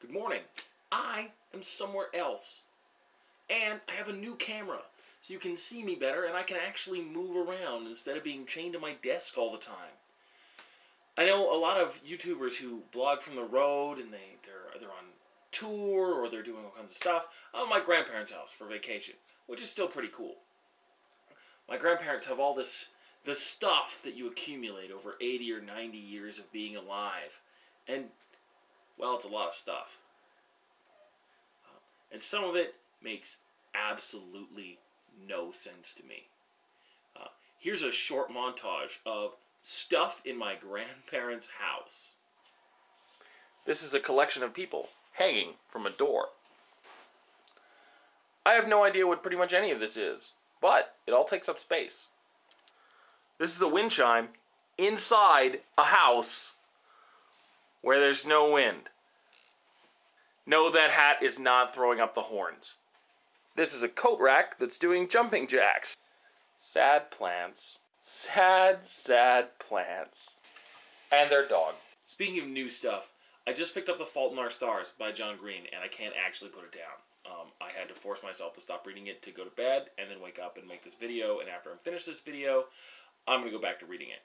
Good morning. I am somewhere else. And I have a new camera, so you can see me better and I can actually move around instead of being chained to my desk all the time. I know a lot of YouTubers who blog from the road and they, they're, they're on tour or they're doing all kinds of stuff. At my grandparents' house for vacation, which is still pretty cool. My grandparents have all this the stuff that you accumulate over 80 or 90 years of being alive. And, well, it's a lot of stuff. Uh, and some of it makes absolutely no sense to me. Uh, here's a short montage of stuff in my grandparents' house. This is a collection of people hanging from a door. I have no idea what pretty much any of this is, but it all takes up space. This is a wind chime inside a house where there's no wind. No, that hat is not throwing up the horns. This is a coat rack that's doing jumping jacks. Sad plants. Sad, sad plants. And their dog. Speaking of new stuff, I just picked up The Fault in Our Stars by John Green, and I can't actually put it down. Um, I had to force myself to stop reading it to go to bed, and then wake up and make this video, and after I'm finished this video, I'm going to go back to reading it.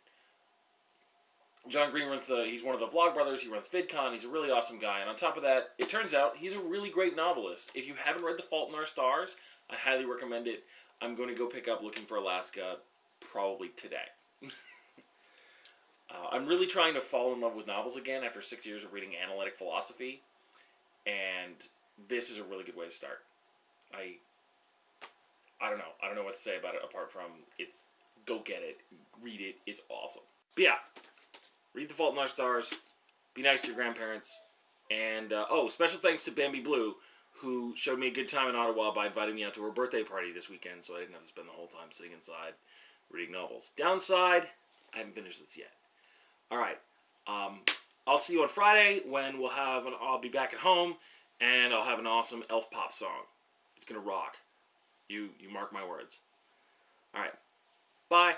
John Green runs the, he's one of the Vlogbrothers, he runs VidCon, he's a really awesome guy, and on top of that, it turns out he's a really great novelist. If you haven't read The Fault in Our Stars, I highly recommend it. I'm going to go pick up Looking for Alaska probably today. uh, I'm really trying to fall in love with novels again after six years of reading analytic philosophy, and this is a really good way to start. I, I don't know. I don't know what to say about it apart from it's go get it, read it. It's awesome. But yeah, read The Fault in Our Stars. Be nice to your grandparents. And, uh, oh, special thanks to Bambi Blue, who showed me a good time in Ottawa by inviting me out to her birthday party this weekend, so I didn't have to spend the whole time sitting inside reading novels. Downside, I haven't finished this yet. All right. Um, I'll see you on Friday when we'll have an, I'll be back at home and I'll have an awesome elf pop song. It's gonna rock. You you mark my words. All right. Bye.